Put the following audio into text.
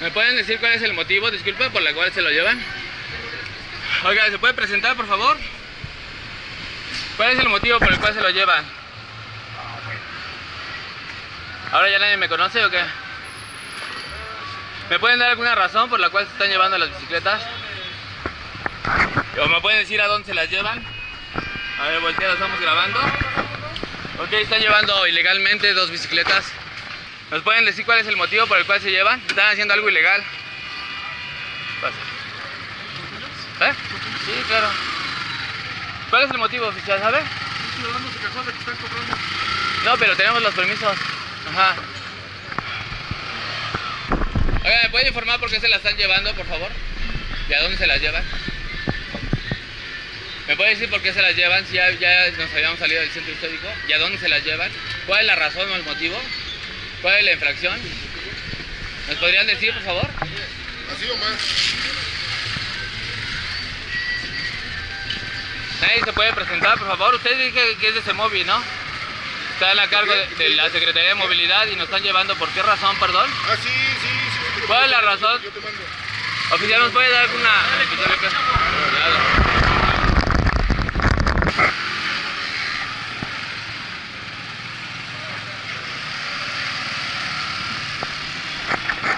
¿Me pueden decir cuál es el motivo, disculpe, por la cual se lo llevan? Oiga, ¿se puede presentar, por favor? ¿Cuál es el motivo por el cual se lo llevan? ¿Ahora ya nadie me conoce o qué? ¿Me pueden dar alguna razón por la cual se están llevando las bicicletas? ¿O me pueden decir a dónde se las llevan? A ver, voltea, estamos grabando. Ok, están llevando ilegalmente dos bicicletas. ¿Nos pueden decir cuál es el motivo por el cual se llevan? Están haciendo algo ilegal. Pasa. ¿Eh? Sí, claro. ¿Cuál es el motivo, oficial, sabe? No, pero tenemos los permisos. Ajá. Oiga, ¿me puede informar por qué se la están llevando, por favor? ¿Y a dónde se las llevan? ¿Me puede decir por qué se las llevan si ya, ya nos habíamos salido del centro histórico? ¿Y a dónde se las llevan? ¿Cuál es la razón o el motivo? ¿Cuál es la infracción? ¿Nos podrían decir, por favor? Así o más. Nadie se puede presentar, por favor. Usted dice que es de Semovi, ¿no? Está a cargo de, de la Secretaría de Movilidad y nos están llevando. ¿Por qué razón, perdón? Ah, sí, sí, sí. ¿Cuál es la razón? Yo te mando. Oficial, ¿nos puede dar alguna...